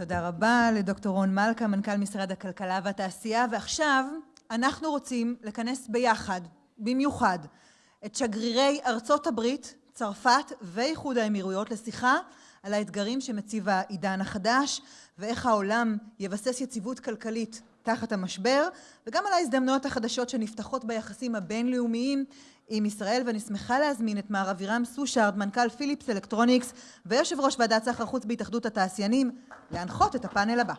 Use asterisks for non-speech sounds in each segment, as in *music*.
תודה רבה לדוקטור רון מלכה, מנכ"ל משרד הכלכלה והתעשייה, ועכשיו אנחנו רוצים לכנס ביחד, במיוחד, את שגרירי ארצות הברית, צרפת ואיחוד האמירויות לשיחה על האתגרים שמציב העידן החדש ואיך העולם יבסס יציבות כלכלית תחת המשבר וגם על ההזדמנויות החדשות שנפתחות ביחסים הבינלאומיים עם ישראל ואני שמחה להזמין את מר אבירם סושארד, מנכ"ל פיליפס אלקטרוניקס ויושב ראש ועדת סחר חוץ בהתאחדות התעשיינים להנחות את הפאנל הבא.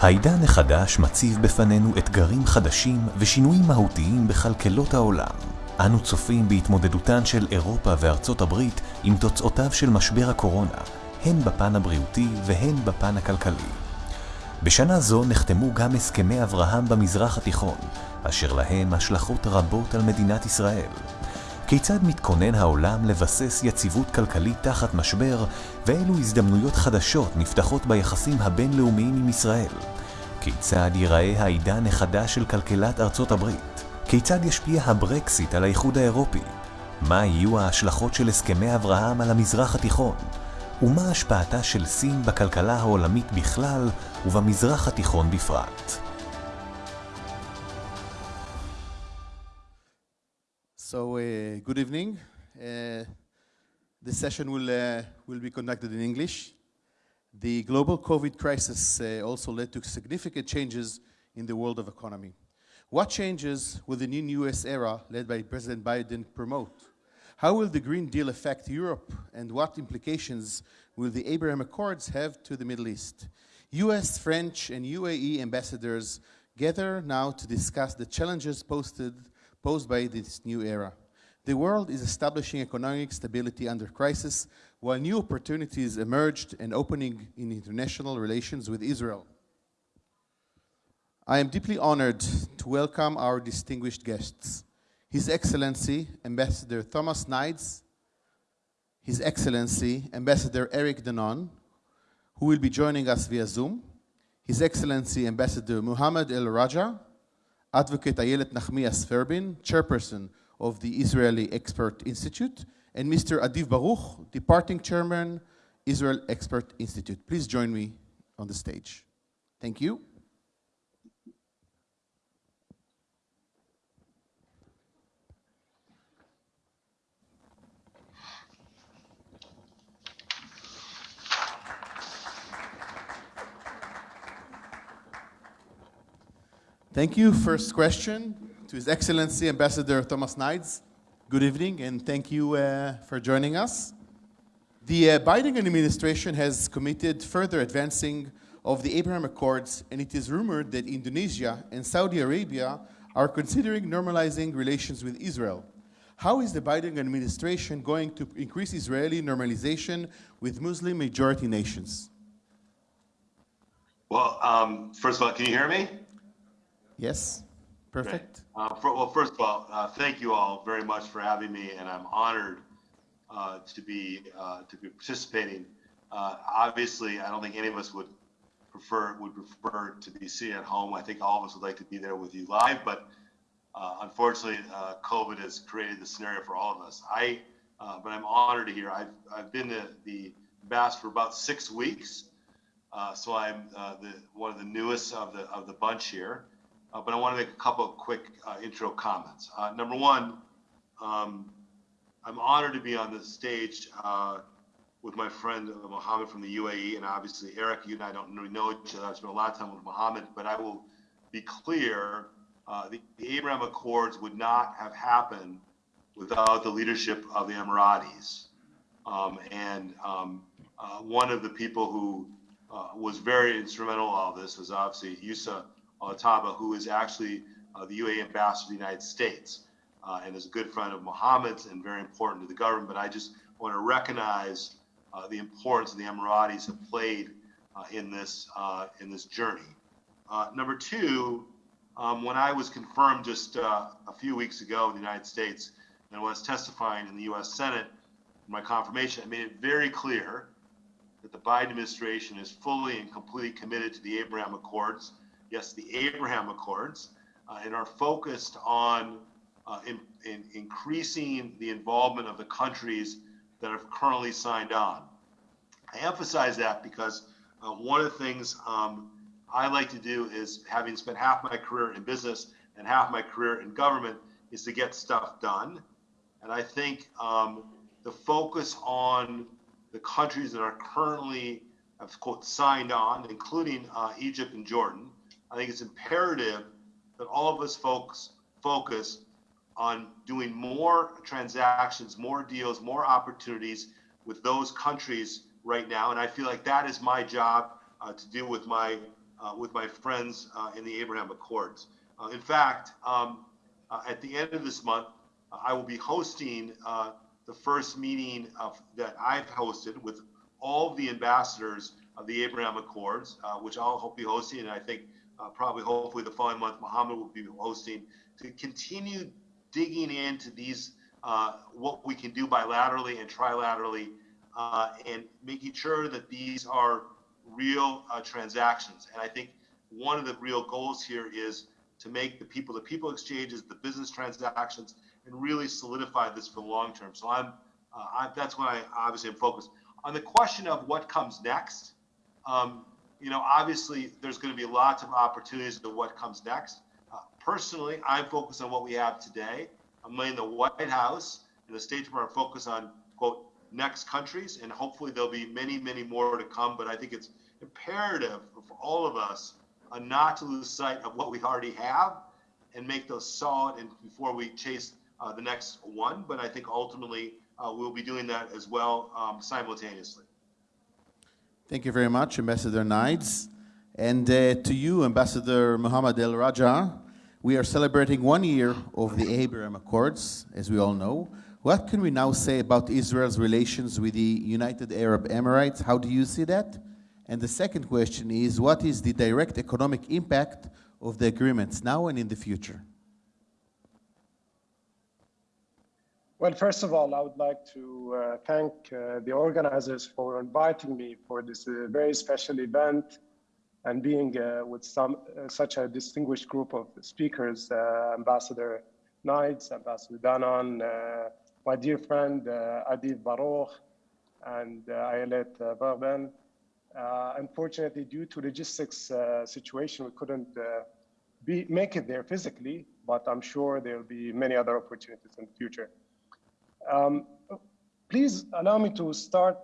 העידן החדש מציב בפנינו אתגרים חדשים ושינויים מהותיים בכלכלות העולם. אנו צופים בהתמודדותן של אירופה וארצות הברית עם תוצאותיו של משבר הקורונה, הן בפן הבריאותי והן בפן הכלכלי. בשנה זו נחתמו גם הסכמי אברהם במזרח התיכון, אשר להם השלכות רבות על מדינת ישראל. כיצד מתכונן העולם לבסס יציבות כלכלית תחת משבר, ואילו הזדמנויות חדשות נפתחות ביחסים הבינלאומיים עם ישראל? כיצד ייראה העידן החדש של כלכלת ארצות הברית? כיצד ישפיע הברקסיט על האיחוד האירופי? מה יהיו ההשלכות של הסכמי אברהם על המזרח התיכון? ומה השפעתה של סין בכלכלה העולמית בכלל ובמזרח התיכון בפרט? So, uh, good evening. Uh, this session will, uh, will be conducted in English. The global COVID crisis uh, also led to significant changes in the world of economy. What changes will the new US era led by President Biden promote? How will the Green Deal affect Europe and what implications will the Abraham Accords have to the Middle East? US, French, and UAE ambassadors gather now to discuss the challenges posted posed by this new era. The world is establishing economic stability under crisis, while new opportunities emerged and opening in international relations with Israel. I am deeply honored to welcome our distinguished guests. His Excellency, Ambassador Thomas Nides, His Excellency, Ambassador Eric Danon, who will be joining us via Zoom, His Excellency, Ambassador Muhammad Al Khaja, Advocate Ayelet Nachmias Verbin, chairperson of the Israeli Export Institute, and Mr. Adiv Baruch, departing chairman, Israel Export Institute. Please join me on the stage. Thank you. Thank you. First question to His Excellency Ambassador Thomas Nides. Good evening and thank you uh, for joining us. The uh, Biden administration has committed further advancing of the Abraham Accords and it is rumored that Indonesia and Saudi Arabia are considering normalizing relations with Israel. How is the Biden administration going to increase Israeli normalization with Muslim majority nations? Well, um, first of all, can you hear me? Yes, perfect. Uh, for, well, first of all, uh, thank you all very much for having me, and I'm honored uh, to be uh, to be participating. Uh, obviously, I don't think any of us would prefer would prefer to be sitting at home. I think all of us would like to be there with you live, but uh, unfortunately, COVID has created the scenario for all of us. I, but I'm honored to hear. I've I've been the, the ambassador for about six weeks, so I'm the one of the newest of the of the bunch here uh, but I want to make a couple of quick uh, intro comments. Uh, number one, um, I'm honored to be on the stage uh, with my friend uh, Mohammed from the UAE, and obviously Eric, you and I don't really know each other. I've spent a lot of time with Mohammed, but I will be clear: uh, the, the, Abraham Accords would not have happened without the leadership of the Emiratis. Um, and um, one of the people who was very instrumental in all this was obviously Yusa Otaiba, who is actually uh, the UAE ambassador to the United States uh, and is a good friend of Mohammed's and very important to the government. But I just want to recognize uh, the importance the Emiratis have played uh, in this uh, in this journey. Uh, number two, um, when I was confirmed just a few weeks ago in the United States and was testifying in the U.S. Senate, my confirmation, I made it very clear that the Biden administration is fully and completely committed to the Abraham Accords yes, the Abraham Accords, uh, and are focused on uh, in, in increasing the involvement of the countries that have currently signed on. I emphasize that because uh, one of the things um, I like to do is, having spent half my career in business and half my career in government, is to get stuff done. And I think um, the focus on the countries that are currently, have quote, signed on, including uh, Egypt and Jordan, I think it's imperative that all of us folks focus on doing more transactions, more deals, more opportunities with those countries right now. And I feel like that is my job uh, to do with my uh, with my friends uh, in the Abraham Accords. Uh, in fact, um, uh, at the end of this month, I will be hosting uh, the first meeting of, that I've hosted with all of the ambassadors of the Abraham Accords, which I'll hope be hosting, and I think probably hopefully the following month Mohammed will be hosting to continue digging into these uh, what we can do bilaterally and trilaterally, uh, and making sure that these are real uh, transactions. And I think one of the real goals here is to make the people to people exchanges, the business transactions, and really solidify this for the long term. So I'm, uh, I, that's what I obviously am focused on. The question of what comes next, um, you know, obviously there's going to be lots of opportunities to what comes next. Personally, I'm focused on what we have today. I'm letting the White House and the State Department focus on, quote, next countries, and hopefully there'll be many, many more to come. But I think it's imperative for all of us uh, not to lose sight of what we already have and make those solid and before we chase uh, the next one. But I think ultimately uh, we'll be doing that as well um, simultaneously. Thank you very much, Ambassador Nides. And uh, to you, Ambassador Mohammed Al Khaja, we are celebrating one year of the Abraham Accords, as we all know. What can we now say about Israel's relations with the United Arab Emirates? How do you see that? And the second question is, what is the direct economic impact of the agreements now and in the future? Well, first of all, I would like to uh, thank uh, the organizers for inviting me for this uh, very special event and being uh, with some uh, such a distinguished group of speakers, uh, Ambassador Nides, Ambassador Danon, my dear friend Adiv Baruch, and Ayelet Verbin. unfortunately, due to logistics situation, we couldn't be, make it there physically, but I'm sure there'll be many other opportunities in the future. Um, please allow me to start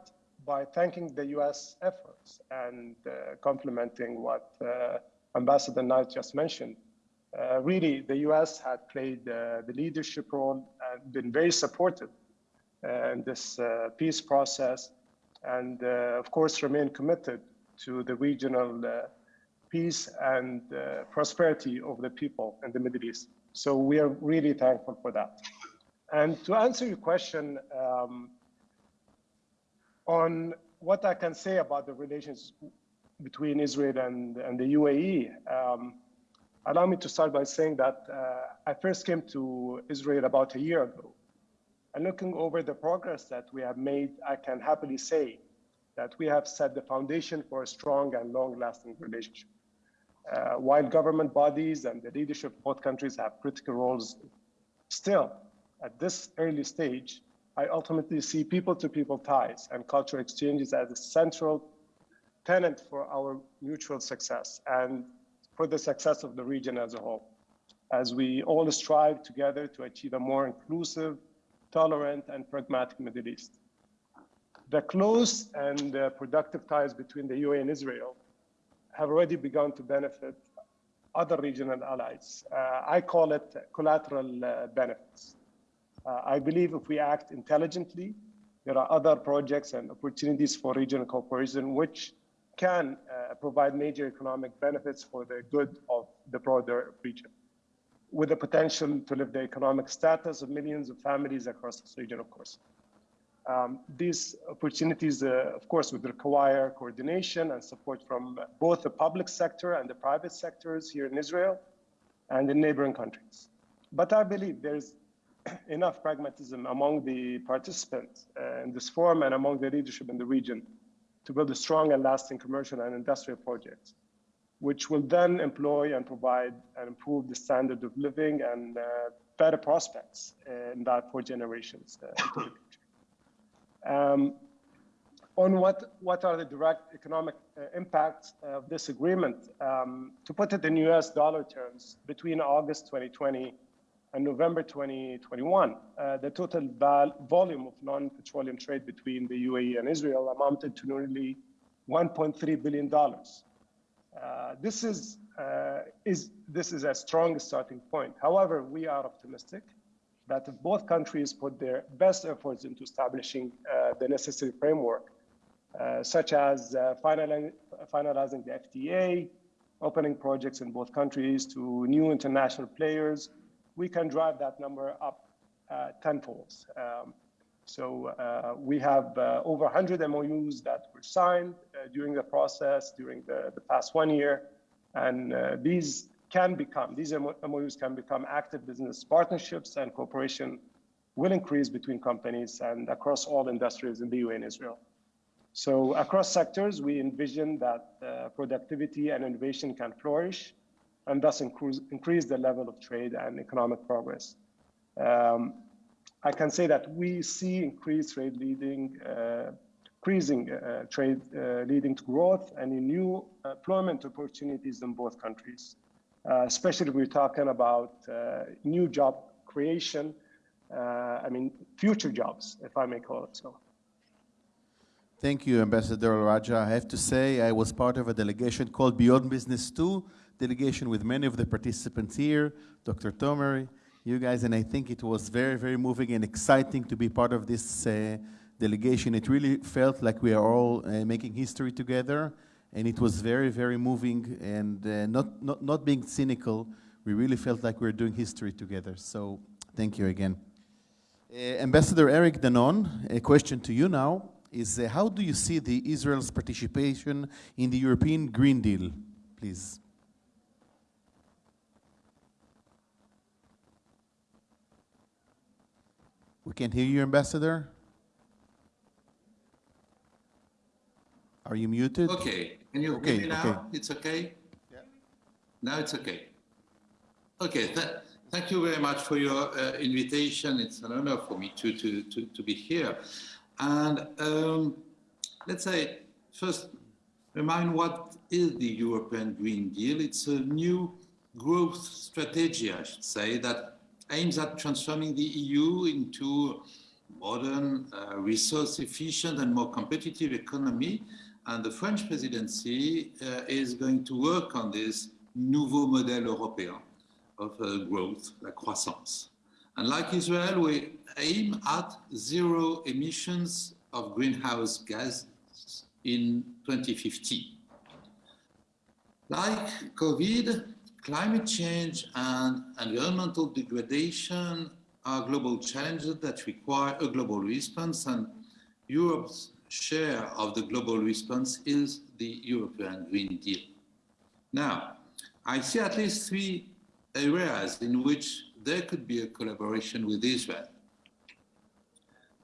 by thanking the U.S. efforts and uh, complimenting what uh, Ambassador Nides just mentioned. Uh, really, the U.S. had played uh, the leadership role and been very supportive uh, in this uh, peace process, and of course remain committed to the regional peace and prosperity of the people in the Middle East. So we are really thankful for that. And to answer your question, um, on what I can say about the relations between Israel and, and the UAE, um, allow me to start by saying that uh, I first came to Israel about a year ago. And looking over the progress that we have made, I can happily say that we have set the foundation for a strong and long lasting relationship. Uh, while government bodies and the leadership of both countries have critical roles, still, at this early stage, I ultimately see people-to-people ties and cultural exchanges as a central tenet for our mutual success and for the success of the region as a whole, as we all strive together to achieve a more inclusive, tolerant, and pragmatic Middle East. The close and uh, productive ties between the UAE and Israel have already begun to benefit other regional allies. Uh, I call it collateral uh, benefits. Uh, I believe if we act intelligently, there are other projects and opportunities for regional cooperation which can uh, provide major economic benefits for the good of the broader region, with the potential to lift the economic status of millions of families across this region, of course. Um, these opportunities, uh, of course, would require coordination and support from both the public sector and the private sectors here in Israel and in neighboring countries. But I believe there's *clears throat* enough pragmatism among the participants uh, in this forum and among the leadership in the region to build a strong and lasting commercial and industrial project, which will then employ and provide and improve the standard of living and uh, better prospects in that for generations uh. Um, on what, what are the direct economic uh, impacts of this agreement, um, to put it in US dollar terms, between August 2020 and November 2021, uh, the total volume of non-petroleum trade between the UAE and Israel amounted to nearly 1.3 billion dollars. Uh, this is uh, is this is a strong starting point. However, we are optimistic that if both countries put their best efforts into establishing uh, the necessary framework, uh, such as uh, finalizing, finalizing the FTA, opening projects in both countries to new international players, we can drive that number up uh, tenfold. Um, so uh, we have uh, over 100 MOUs that were signed uh, during the process during the, the past one year. And uh, these can become, these MOUs can become active business partnerships and cooperation will increase between companies and across all industries in the UAE and Israel. So across sectors, we envision that uh, productivity and innovation can flourish and thus increase, increase the level of trade and economic progress. Um, I can say that we see increased trade leading, uh, increasing uh, trade uh, leading to growth and new employment opportunities in both countries. Uh, especially we're talking about uh, new job creation, uh, I mean, future jobs, if I may call it so. Thank you, Ambassador Khaja. I have to say, I was part of a delegation called Beyond Business 2, delegation with many of the participants here, Dr. Tomer, you guys, and I think it was very, very moving and exciting to be part of this uh, delegation. It really felt like we are all uh, making history together, and it was very, very moving, and uh, not, not, not being cynical, we really felt like we were doing history together. So thank you again. Uh, Ambassador Eric Danon, a question to you now is uh, how do you see the Israel's participation in the European Green Deal, please? We can't hear you, Ambassador. Are you muted? Okay. Can you okay, hear me now? Okay. It's okay? Yeah. Now it's okay. Okay. Th thank you very much for your uh, invitation. It's an honor for me to, to, to, to be here. And um, let's say, first, remind what is the European Green Deal? It's a new growth strategy, I should say, that aims at transforming the EU into a modern, uh, resource efficient and more competitive economy. And the French presidency uh, is going to work on this nouveau modèle européen of uh, growth, la croissance. And like Israel, we aim at zero emissions of greenhouse gases in 2050. Like COVID, Climate change and environmental degradation are global challenges that require a global response and Europe's share of the global response is the European Green Deal. Now, I see at least three areas in which there could be a collaboration with Israel.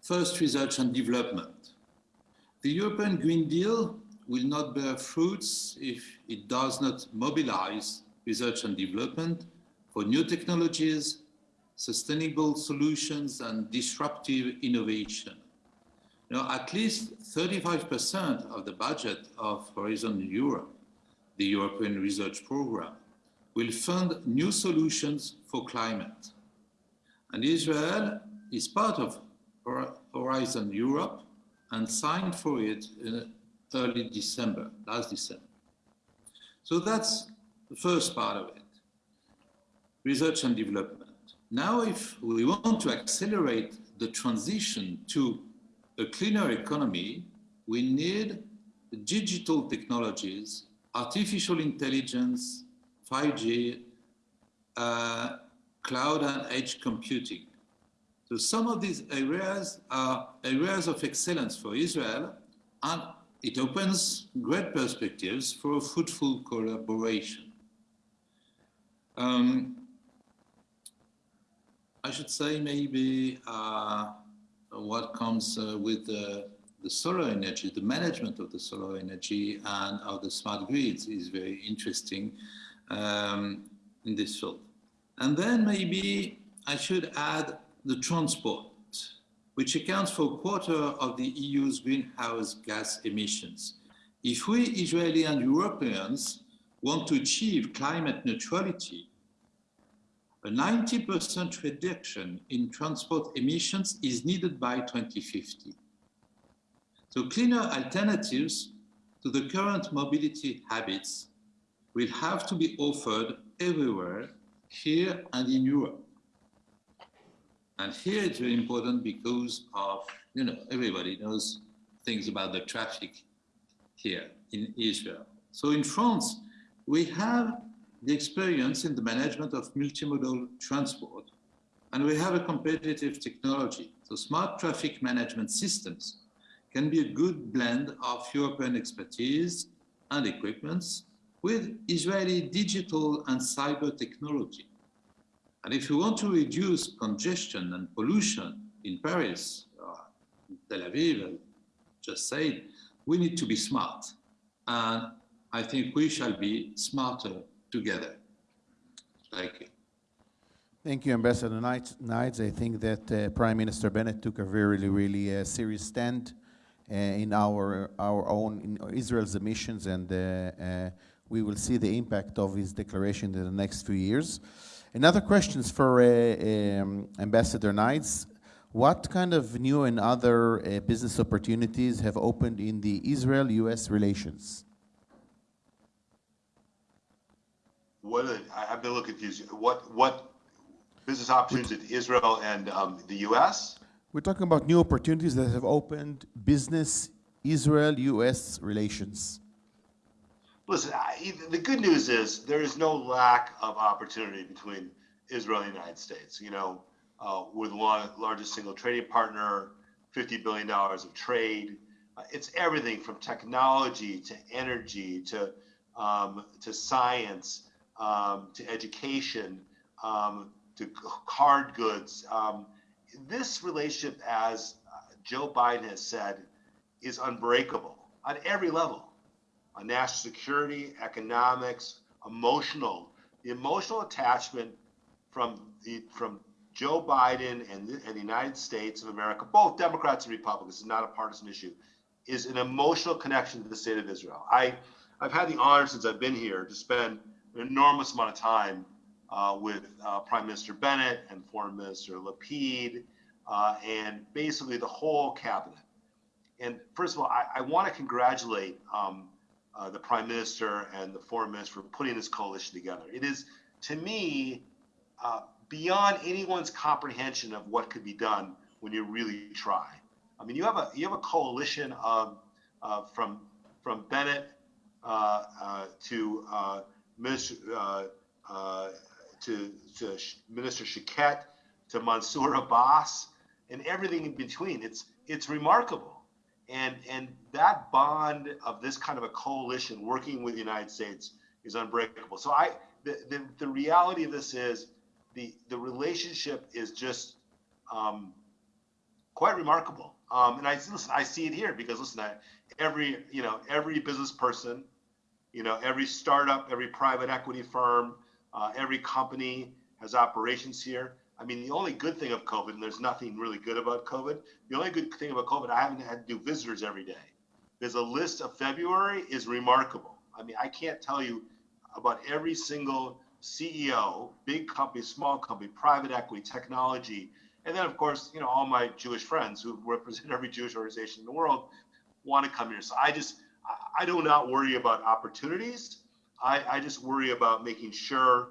First, research and development. The European Green Deal will not bear fruits if it does not mobilize research and development for new technologies, sustainable solutions, and disruptive innovation. Know, at least 35% of the budget of Horizon Europe, the European Research Program, will fund new solutions for climate. And Israel is part of Horizon Europe and signed for it in early December, last December. So that's the first part of it, research and development. Now, if we want to accelerate the transition to a cleaner economy, we need digital technologies, artificial intelligence, 5G, uh, cloud and edge computing. So some of these areas are areas of excellence for Israel, and it opens great perspectives for a fruitful collaboration. Um, I should say maybe uh, what comes uh, with the, the, solar energy, the management of the solar energy and of the smart grids is very interesting um, in this field. And then maybe I should add the transport. which accounts for a quarter of the EU's greenhouse gas emissions. If we Israeli and Europeans want to achieve climate neutrality, a 90% reduction in transport emissions is needed by 2050. So cleaner alternatives to the current mobility habits will have to be offered everywhere, here and in Europe. And here it's very important because of, you know, everybody knows things about the traffic here in Israel. So in France, we have the experience in the management of multimodal transport, and we have a competitive technology. So smart traffic management systems can be a good blend of European expertise and equipments with Israeli digital and cyber technology. And if you want to reduce congestion and pollution in Paris, in Tel Aviv, just said, we need to be smart. And I think we shall be smarter together. Thank you. Thank you, Ambassador Nides. I think that uh, Prime Minister Bennett took a very, really uh, serious stand uh, in our our own Israel's emissions, and uh, uh, we will see the impact of his declaration in the next few years. Another question is for uh, um, Ambassador Nides. What kind of new and other business opportunities have opened in the Israel-U.S. relations? What are, I- I've been a little confused. What, what business opportunities in Israel and um, the US? We're talking about new opportunities that have opened business Israel-U.S. relations. Listen, I, the good news is there is no lack of opportunity between Israel and the United States. You know, uh, we're the largest single trading partner, $50 billion of trade. Uh, it's everything from technology to energy to, um, to science um, to education, um, to card goods. Um, this relationship, as uh, Joe Biden has said, is unbreakable on every level on national security, economics, emotional. The emotional attachment from the from Joe Biden and the, and the United States of America, both Democrats and Republicans, is not a partisan issue, is an emotional connection to the state of Israel. I I've had the honor since I've been here to spend enormous amount of time uh, with uh, Prime Minister Bennett and Foreign Minister Lapid uh, and basically the whole cabinet. And first of all, I, I want to congratulate um, uh, the Prime Minister and the Foreign Minister for putting this coalition together. It is, to me, uh, beyond anyone's comprehension of what could be done when you really try. I mean, you have a you have a coalition of uh, from from Bennett to Minister, uh, uh, to, to Minister Shaked, to Mansour Abbas, and everything in between. It's it's remarkable, and and that bond of this kind of a coalition working with the United States is unbreakable. So I the the, the reality of this is the the relationship is just um, quite remarkable. Um, and I listen, I see it here because listen, I, every you know every business person you know, every startup, every private equity firm, uh, every company has operations here. I mean, the only good thing of COVID, and there's nothing really good about COVID, the only good thing about COVID, I haven't had to do visitors every day. There's a list of February is remarkable. I mean, I can't tell you about every single CEO, big company, small company, private equity, technology, and then of course, you know, all my Jewish friends who represent every Jewish organization in the world want to come here. So I just I do not worry about opportunities. I, I just worry about making sure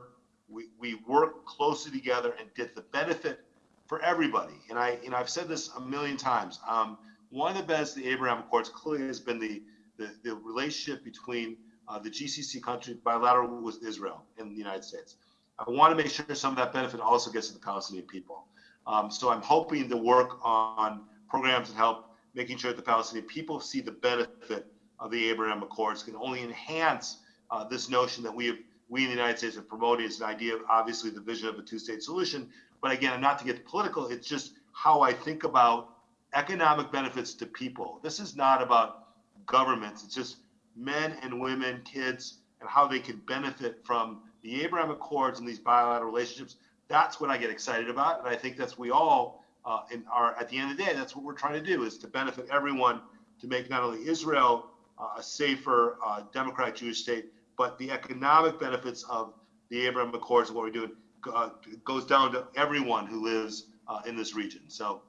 we, we work closely together and get the benefit for everybody. And I, you know, I've said this a million times. Um, one of the best the Abraham Accords clearly has been the, the, the relationship between uh, the GCC country bilateral with Israel and the United States. I want to make sure some of that benefit also gets to the Palestinian people. Um, so I'm hoping to work on programs that help making sure the Palestinian people see the benefit of the Abraham Accords can only enhance uh, this notion that we have, we in the United States have promoted as an idea of obviously the vision of a two-state solution. But again, not to get political, it's just how I think about economic benefits to people. This is not about governments. It's just men and women, kids, and how they can benefit from the Abraham Accords and these bilateral relationships. That's what I get excited about, and I think that's we all uh, and are at the end of the day, that's what we're trying to do is to benefit everyone to make not only Israel a safer, uh, democratic Jewish state, but the economic benefits of the Abraham Accords and what we're doing uh, goes down to everyone who lives uh, in this region. So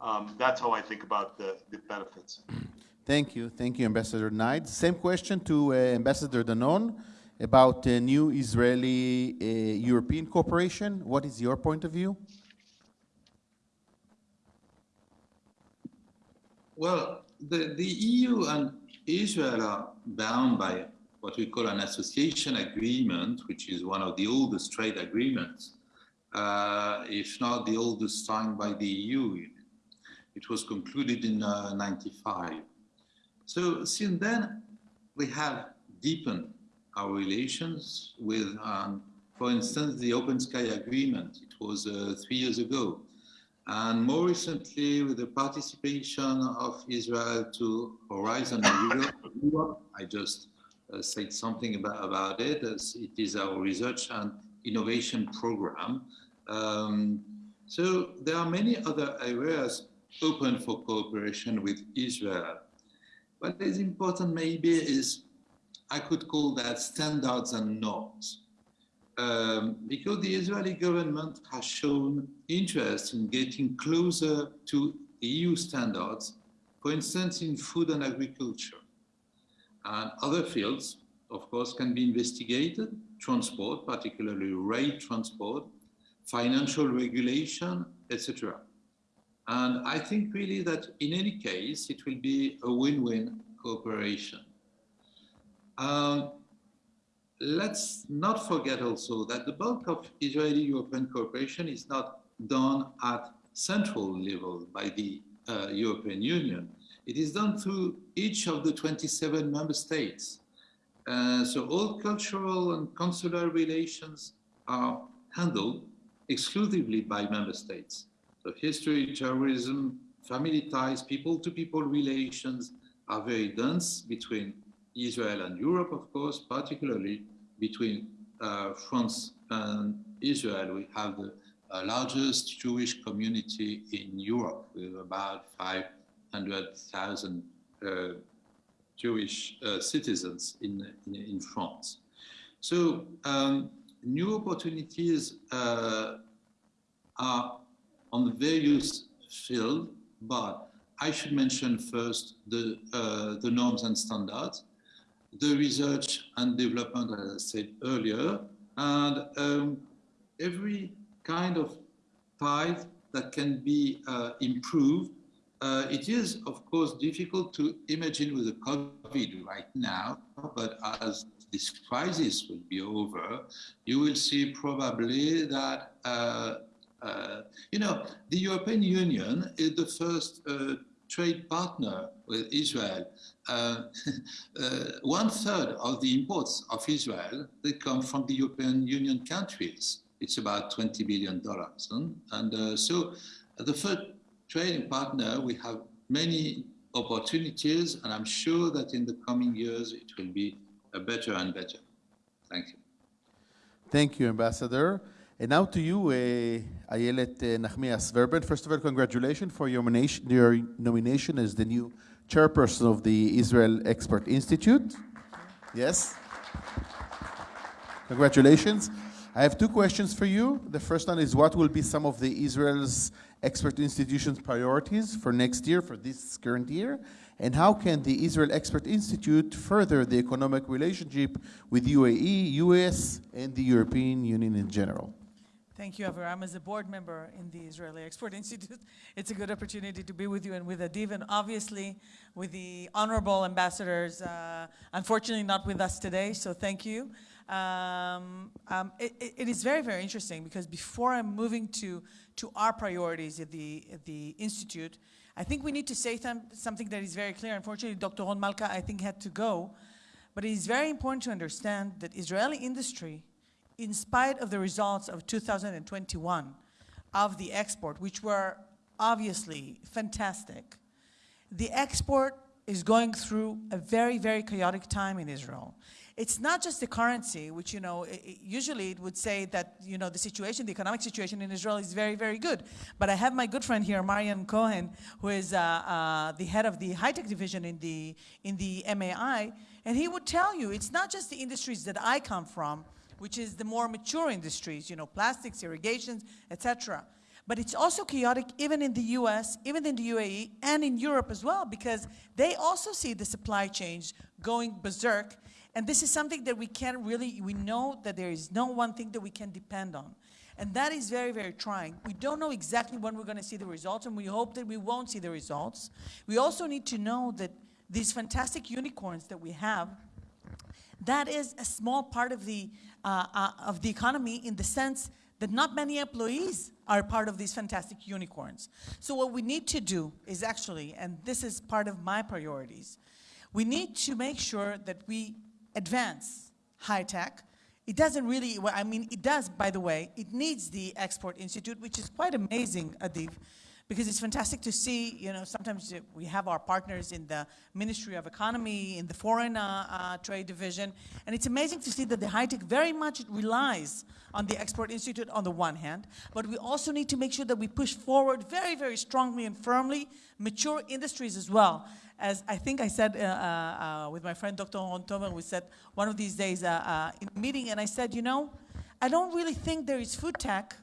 um, that's how I think about the, the benefits. Thank you. Thank you, Ambassador Nides. Same question to uh, Ambassador Danon about the new Israeli uh, European cooperation. What is your point of view? Well, the, the EU and Israel are bound by what we call an association agreement, which is one of the oldest trade agreements, uh, if not the oldest signed by the EU. It was concluded in uh, 95. So since then, we have deepened our relations with, um, for instance, the Open Sky Agreement. It was uh, three years ago. And more recently, with the participation of Israel to Horizon *coughs* Europe, I just uh, said something about, about it, as it is our research and innovation program. Um, so there are many other areas open for cooperation with Israel. What is important maybe is, I could call that standards and norms um, because the Israeli government has shown interest in getting closer to EU standards, for instance, in food and agriculture. And other fields, of course, can be investigated, transport, particularly rail transport, financial regulation, etc. And I think really that in any case, it will be a win-win cooperation. Um, let's not forget also that the bulk of Israeli-European cooperation is not done at central level by the uh, European Union. It is done through each of the 27 member states. Uh, so all cultural and consular relations are handled exclusively by member states. So history, terrorism, family ties, people-to-people -people relations are very dense between Israel and Europe, of course, particularly between uh, France and Israel. We have the uh, largest Jewish community in Europe with about 500,000 uh, Jewish uh, citizens in, in, in, France. So um, new opportunities uh, are on the various fields, but I should mention first the, uh, the norms and standards the research and development, as I said earlier, and um, every kind of type that can be uh, improved. Uh, it is, of course, difficult to imagine with the COVID right now, but as this crisis will be over, you will see probably that, uh, uh you know, the European Union is the first uh, trade partner with Israel. Uh, *laughs* uh, one third of the imports of Israel, they come from the European Union countries. It's about 20 billion dollars. And uh, so the first trading partner, we have many opportunities, and I'm sure that in the coming years, it will be better and better. Thank you. Thank you, Ambassador. And now to you, uh, Ayelet Nachmias Verbin. First of all, congratulations for your nomination, your nomination as the new chairperson of the Israel Export Institute. Yes. Congratulations. I have two questions for you. The first one is what will be some of the Israel's export institution's priorities for next year, for this current year? And how can the Israel Export Institute further the economic relationship with UAE, US, and the European Union in general? Thank you, Aviram. As a board member in the Israeli Export *laughs* Institute, it's a good opportunity to be with you and with Adiv, and obviously with the honorable ambassadors, uh, unfortunately not with us today, so thank you. Um, um, it, it is very, very interesting because before I'm moving to, to our priorities at the, at the Institute, I think we need to say something that is very clear. Unfortunately, Dr. Ron Malka, I think, had to go, but it is very important to understand that Israeli industry in spite of the results of 2021 of the export, which were obviously fantastic, the export is going through a very, very chaotic time in Israel. It's not just the currency, which, you know, i- i- usually it would say that, you know, the situation, the economic situation in Israel is very, very good. But I have my good friend here, Marian Cohen, who is uh, uh, the head of the high-tech division in the, in the MAI, and he would tell you it's not just the industries that I come from, which is the more mature industries, you know, plastics, irrigations, etc. But it's also chaotic even in the US, even in the UAE, and in Europe as well, because they also see the supply chains going berserk. And this is something that we can't really, we know that there is no one thing that we can depend on. And that is very, very trying. We don't know exactly when we're going to see the results, and we hope that we won't see the results. We also need to know that these fantastic unicorns that we have, that is a small part of the, uh, uh, of the economy in the sense that not many employees are part of these fantastic unicorns. So what we need to do is actually, and this is part of my priorities, we need to make sure that we advance high tech. It doesn't really, well, I mean, it does, by the way, it needs the Export Institute, which is quite amazing, Adiv, because it's fantastic to see, you know, sometimes we have our partners in the Ministry of Economy, in the Foreign uh, uh, Trade Division, and it's amazing to see that the high tech very much relies on the Export Institute on the one hand, but we also need to make sure that we push forward very, very strongly and firmly mature industries as well. As I think I said uh, uh, uh, with my friend Dr. Ron Tomer, we said one of these days uh, in a meeting, and I said, you know, I don't really think there is food tech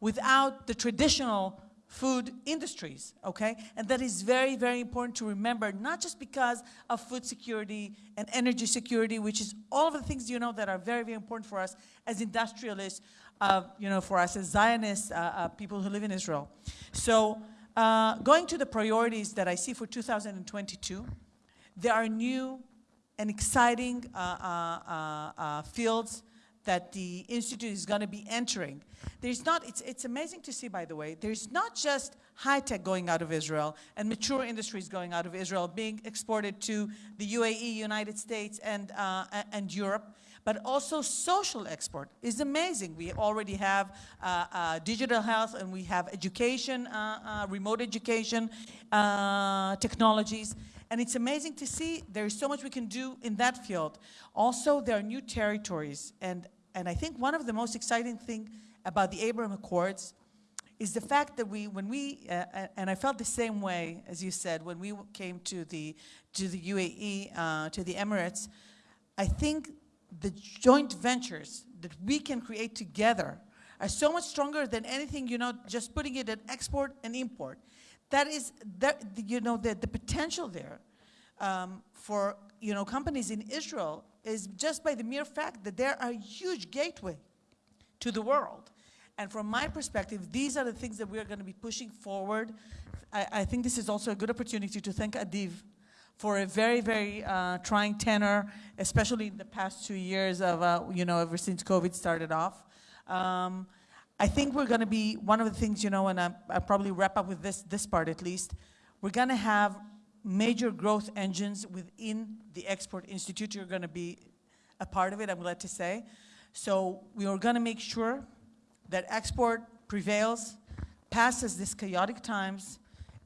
without the traditional food industries, okay? And that is very, very important to remember, not just because of food security and energy security, which is all of the things, you know, that are very, very important for us as industrialists, uh, you know, for us as Zionists, uh, uh, people who live in Israel. So uh, going to the priorities that I see for 2022, there are new and exciting uh, uh, fields that the Institute is going to be entering. There's not, it's, it's amazing to see, by the way, there's not just high tech going out of Israel and mature industries going out of Israel being exported to the UAE, United States, and, uh, and Europe, but also social export is amazing. We already have uh, uh, digital health and we have education, uh, uh, remote education uh, technologies. And it's amazing to see there is so much we can do in that field. Also, there are new territories. And, and I think one of the most exciting thing about the Abraham Accords is the fact that we, when we, uh, uh, and I felt the same way, as you said, when we came to the, to the UAE, uh, to the Emirates, I think the joint ventures that we can create together are so much stronger than anything, you know, just putting it at export and import. That is, that, you know, the, the potential there um, for, you know, companies in Israel is just by the mere fact that they're a huge gateway to the world. And from my perspective, these are the things that we are going to be pushing forward. I, I think this is also a good opportunity to thank Adiv for a very, very uh, trying tenor, especially in the past two years of, uh, you know, ever since COVID started off. Um, I think we're going to be, one of the things, you know, and I, I'll probably wrap up with this, this part at least, we're going to have major growth engines within the Export Institute. You're going to be a part of it, I'm glad to say. So we are going to make sure that export prevails, passes these chaotic times,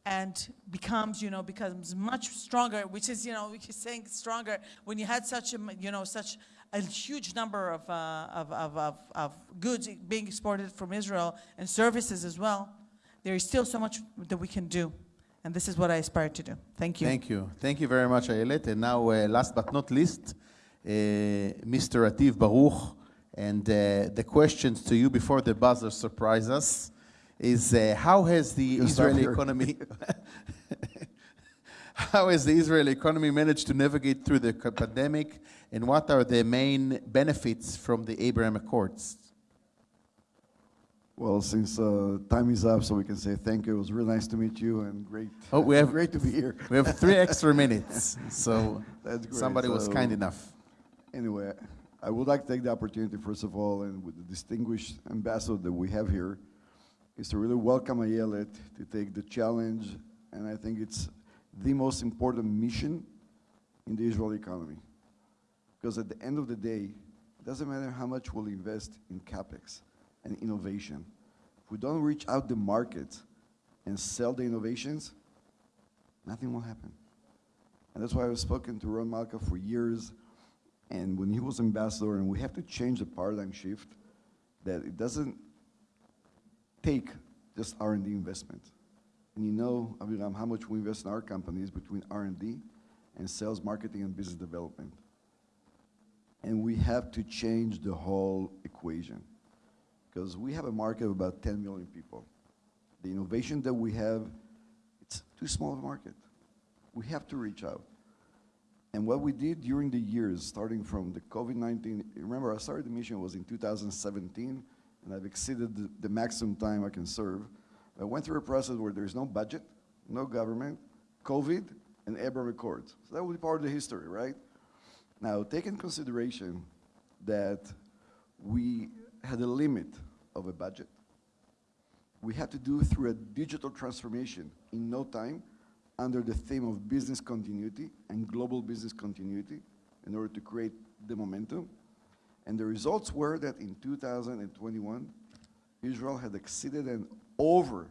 and becomes, you know, becomes much stronger, which is, you know, we keep saying stronger when you had such a, you know, such a huge number of, uh, of, of, of, of goods being exported from Israel and services as well. There is still so much that we can do, and this is what I aspire to do. Thank you. Thank you. Thank you very much, Ayelet. And now, uh, last but not least, uh, Mr. Adiv Baruch. And uh, the questions to you before the buzzer surprise us is uh, how has the Gonna stop Israeli here. economy *laughs* how has the Israeli economy managed to navigate through the pandemic and what are the main benefits from the Abraham Accords? Well, since uh, time is up, so we can say thank you. It was really nice to meet you and great. Oh, we have- great to be here. We have three extra *laughs* minutes, so That's great. somebody was kind enough. Anyway, I would like to take the opportunity, first of all, and with the distinguished ambassador that we have here, is to really welcome Ayelet to take the challenge, and I think it's the most important mission in the Israeli economy. Because at the end of the day, it doesn't matter how much we'll invest in capex and innovation. If we don't reach out the market and sell the innovations, nothing will happen. And that's why I've spoken to Ron Malka for years. And when he was ambassador, and we have to change the paradigm shift that it doesn't take just R&D investment. And you know, Aviram, how much we invest in our companies between R&D and sales, marketing, and business development. And we have to change the whole equation because we have a market of about 10 million people. The innovation that we have, it's too small of a market. We have to reach out. And what we did during the years, starting from the COVID-19, remember I started the mission was in 2017, and I've exceeded the, the maximum time I can serve. I went through a process where there's no budget, no government, COVID, and Abraham Accords. So that will be part of the history, right? Now, take in consideration that we had a limit of a budget. We had to do through a digital transformation in no time under the theme of business continuity and global business continuity in order to create the momentum. And the results were that in 2021, Israel had exceeded and over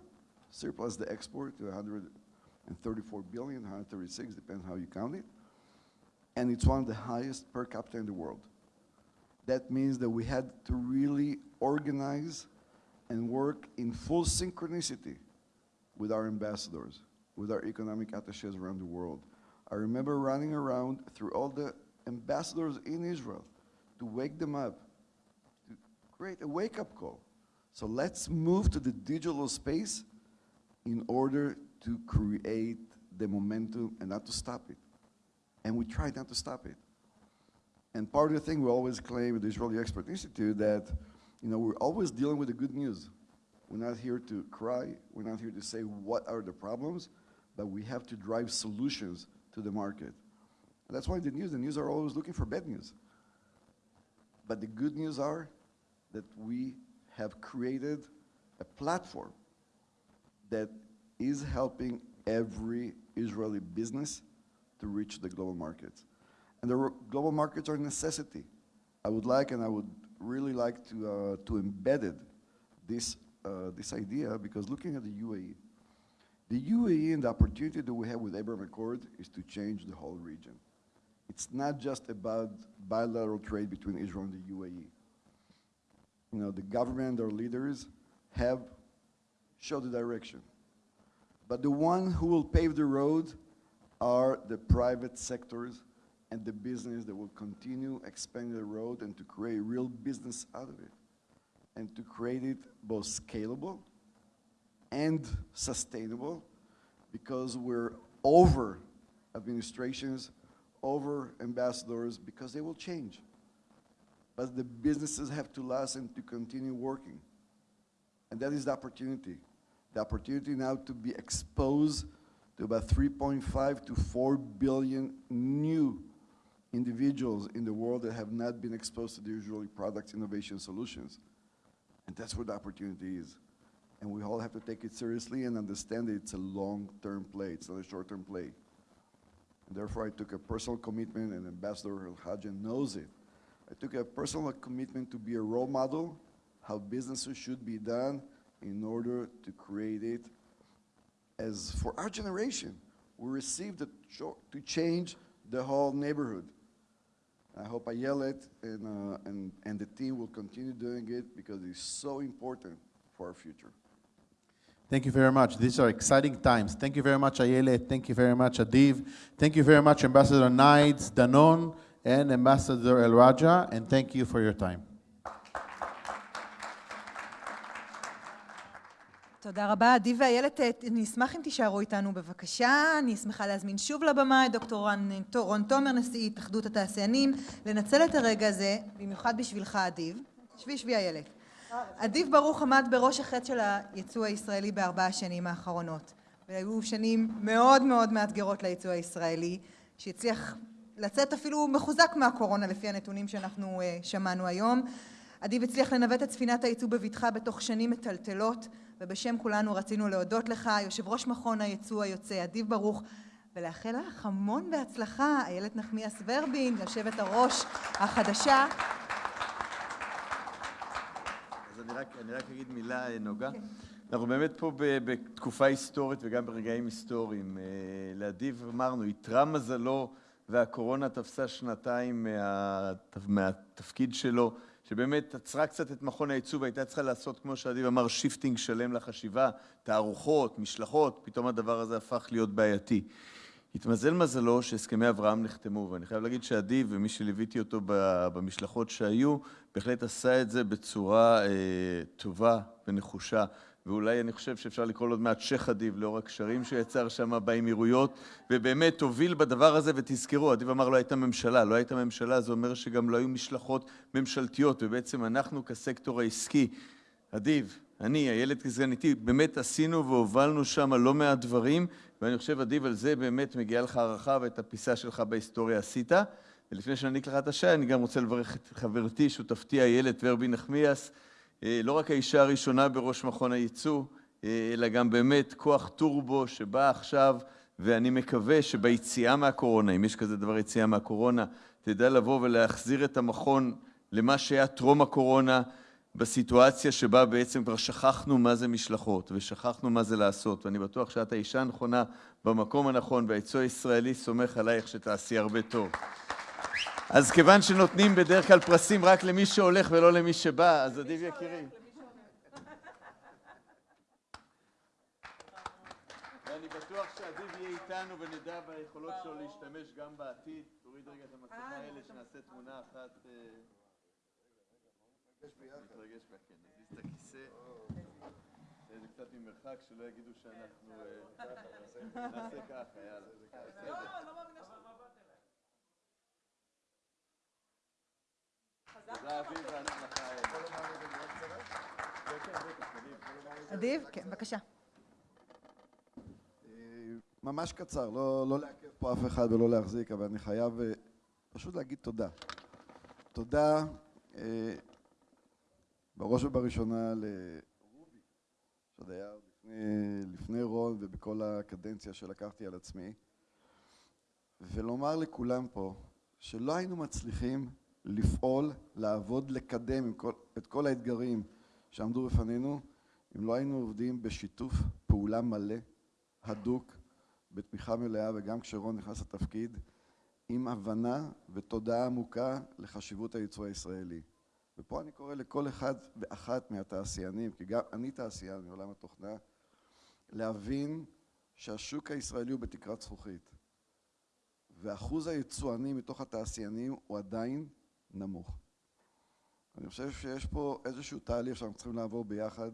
surplus the export to 134 billion, 136, depends how you count it. And it's one of the highest per capita in the world. That means that we had to really organize and work in full synchronicity with our ambassadors, with our economic attaches around the world. I remember running around through all the ambassadors in Israel to wake them up, to create a wake-up call. So let's move to the digital space in order to create the momentum and not to stop it. And we tried not to stop it. And part of the thing we always claim at the Israeli Export Institute that, you know, we're always dealing with the good news. We're not here to cry. We're not here to say what are the problems, but we have to drive solutions to the market. And that's why the news, the news are always looking for bad news. But the good news are that we have created a platform that is helping every Israeli business to reach the global markets. And the global markets are a necessity. I would like, and I would really like to, uh, to embed this, uh, this idea, because looking at the UAE, the UAE and the opportunity that we have with Abraham Accord is to change the whole region. It's not just about bilateral trade between Israel and the UAE. You know, the government, our leaders have showed the direction. But the one who will pave the road are the private sectors and the business that will continue expanding the road and to create real business out of it. And to create it both scalable and sustainable because we're over administrations, over ambassadors, because they will change. But the businesses have to last and to continue working. And that is the opportunity. The opportunity now to be exposed to about 3.5 to 4 billion new individuals in the world that have not been exposed to the usual product innovation solutions. And that's where the opportunity is. And we all have to take it seriously and understand that it's a long-term play. It's not a short-term play. And therefore, I took a personal commitment, and Ambassador El knows it. I took a personal commitment to be a role model, how businesses should be done in order to create it as for our generation. We received the to change the whole neighborhood. I hope Ayelet and, uh, and, and the team will continue doing it because it's so important for our future. Thank you very much. These are exciting times. Thank you very much, Ayelet. Thank you very much, Adiv. Thank you very much, Ambassador Nides, Danon, and Ambassador Al Khaja, and thank you for your time. תודה רבה. עדי ואיילת, אני אשמח אם תישארו איתנו בבקשה. אני שמחה להזמין שוב לבמה את דוקטור רון תומר, נשיא התאחדות התעשיינים, לנצל את הרגע הזה, במיוחד בשבילך, אדיב. שבי, שבי איילת. אדיב ברוך עמד בראש החטא של היצוא הישראלי בארבע השנים האחרונות. והיו שנים מאוד מאוד מאתגרות ליצוא הישראלי, שהצליח לצאת אפילו מחוזק מהקורונה לפי הנתונים שאנחנו שמענו היום. אדיב הצליח לנווט את ספינת היצוא בבטחה בתוך שנים מטלטלות, ובשם כולנו רצינו להודות לך, יושב ראש מכון היצוא היוצא, אדיב ברוך, ולאחל לך המון בהצלחה, איילת נחמיאס ורבין, יושבת הראש החדשה. אז אני רק, אני רק אגיד מילה, נוגה. כן. אנחנו באמת פה בתקופה היסטורית וגם ברגעים היסטוריים. אה, לאדיב אמרנו, איתרע מזלו והקורונה תפסה שנתיים מה, מהתפקיד שלו, שבאמת עצרה קצת את מכון הייצוא והייתה צריכה לעשות, כמו שאדיב אמר, שיפטינג שלם לחשיבה, תערוכות, משלחות, פתאום הדבר הזה הפך להיות בעייתי. התמזל מזלו שהסכמי אברהם נחתמו, ואני חייב להגיד שאדיב ומי שליוויתי אותו במשלחות שהיו, בהחלט עשה את זה בצורה אה, טובה ונחושה. ואולי אני חושב שאפשר לקרוא לו עוד מעט שייח' אדיב, לאור הקשרים שהוא יצר שם באמירויות, ובאמת הוביל בדבר הזה, ותזכרו, אדיב אמר לא הייתה ממשלה, לא הייתה ממשלה, זה אומר שגם לא היו משלחות ממשלתיות, ובעצם אנחנו כסקטור העסקי, אדיב, אני, איילת כסגניתי, באמת עשינו והובלנו שם לא מעט דברים, ואני חושב, אדיב, על זה באמת מגיעה לך הערכה ואת הפיסה שלך בהיסטוריה עשית. ולפני שאני אקח לך את השי, אני גם רוצה לברך את חברתי, שותפתי איילת ורבי נחמיאס, לא רק האישה הראשונה בראש מכון הייצוא, אה, אלא גם באמת כוח טורבו שבא עכשיו, ואני מקווה שביציאה מהקורונה, אם יש כזה דבר יציאה מהקורונה, תדע לבוא ולהחזיר את המכון למה שהיה טרום הקורונה, בסיטואציה שבה בעצם כבר שכחנו מה זה משלחות ושכחנו מה זה לעשות, ואני בטוח שאת האישה הנכונה במקום הנכון, והייצוא הישראלי סומך עלייך שתעשי הרבה טוב. אז כיוון שנותנים בדרך כלל פרסים רק למי שהולך ולא למי שבא, אז עדיף יקירי. ואני בטוח שעדיף יהיה איתנו ונדע ביכולות שלו להשתמש גם בעתיד. תוריד רגע את המסכה האלה, שנעשה תמונה אחת. מתרגש בה, כן. נזיז את הכיסא. זה קצת ממרחק, שלא יגידו שאנחנו... *laughs* נעשה ככה, יאללה. לא, לא מאמינה אדיב, כן, בבקשה. ממש קצר, לא, לא לעכב פה אף אחד ולא להחזיק, אבל אני חייב פשוט להגיד תודה. תודה בראש ובראשונה לרובי, שעוד היה לפני, לפני רון ובכל הקדנציה שלקחתי על עצמי, ולומר לכולם פה שלא היינו מצליחים לפעול, לעבוד, לקדם את כל האתגרים שעמדו בפנינו, אם לא היינו עובדים בשיתוף פעולה מלא, הדוק, בתמיכה מלאה, וגם כשרון נכנס לתפקיד, עם הבנה ותודעה עמוקה לחשיבות הייצוא הישראלי. ופה אני קורא לכל אחד ואחת מהתעשיינים, כי גם אני תעשיין מעולם התוכנה, להבין שהשוק הישראלי הוא בתקרת זכוכית, ואחוז היצואנים מתוך התעשיינים הוא עדיין נמוך. אני חושב שיש פה איזשהו תהליך שאנחנו צריכים לעבור ביחד,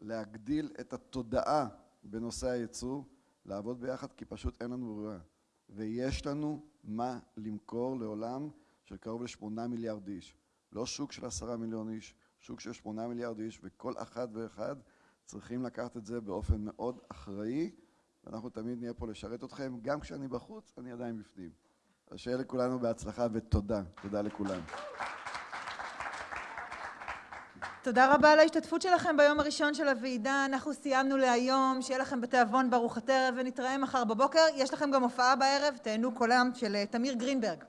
להגדיל את התודעה בנושא הייצוא, לעבוד ביחד כי פשוט אין לנו ברירה. ויש לנו מה למכור לעולם של קרוב לשמונה מיליארד איש. לא שוק של עשרה מיליון איש, שוק של שמונה מיליארד איש, וכל אחת ואחד צריכים לקחת את זה באופן מאוד אחראי, ואנחנו תמיד נהיה פה לשרת אתכם, גם כשאני בחוץ, אני עדיין בפנים. אז שיהיה לכולנו בהצלחה ותודה. תודה לכולם. תודה רבה על ההשתתפות שלכם ביום הראשון של הוועידה. אנחנו סיימנו להיום, שיהיה לכם בתיאבון ברוך עטרת ונתראה מחר בבוקר. יש לכם גם הופעה בערב, תהנו קולם של תמיר גרינברג.